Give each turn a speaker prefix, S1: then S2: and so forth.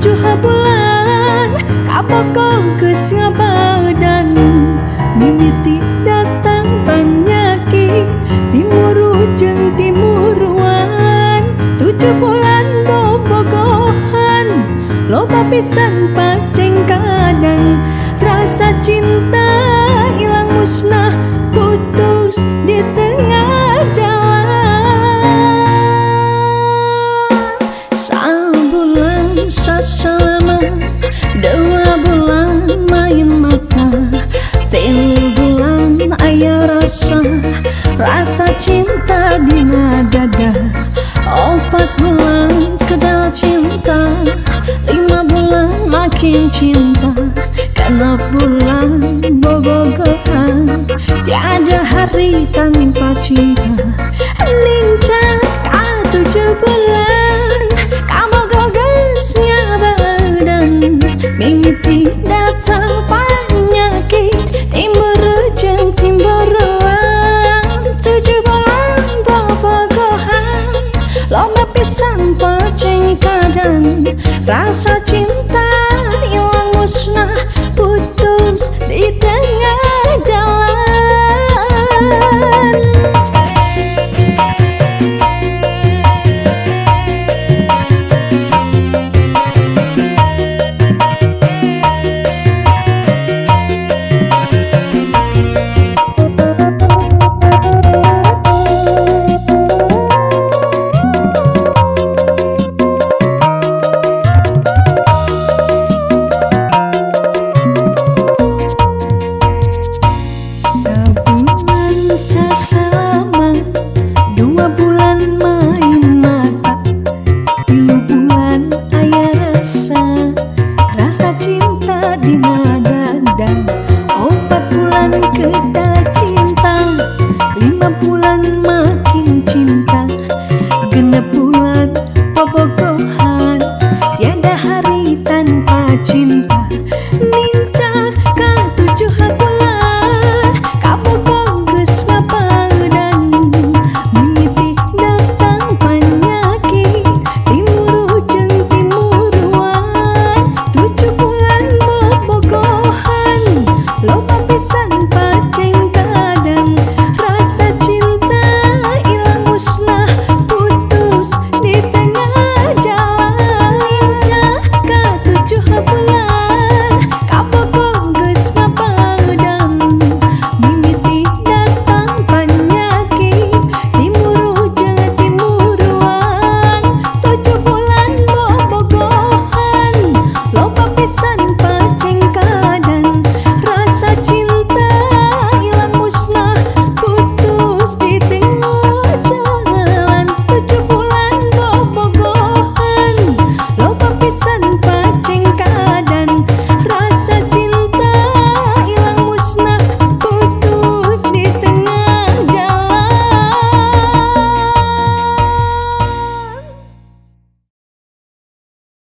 S1: tujuh bulan Kaboko ke badan Mimiti datang Timur ujung timuruan Tujuh bulan bobogohan. Loba pisan paceng kadang Rasa cinta hilang musnah. Putus di tengah Rasa cinta di dada Empat bulan kedal cinta. Lima bulan makin cinta. Karena bulan bobogohan Tiada hari tanpa cinta kadang Rasa you.